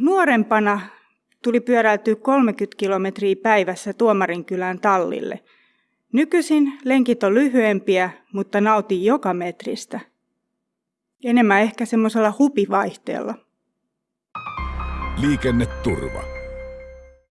Nuorempana tuli pyöräiltyä 30 kilometriä päivässä Tuomarinkylän tallille. Nykyisin lenkit on lyhyempiä, mutta nautin joka metristä. Enemmän ehkä semmoisella hupivaihteella. Liikenneturva.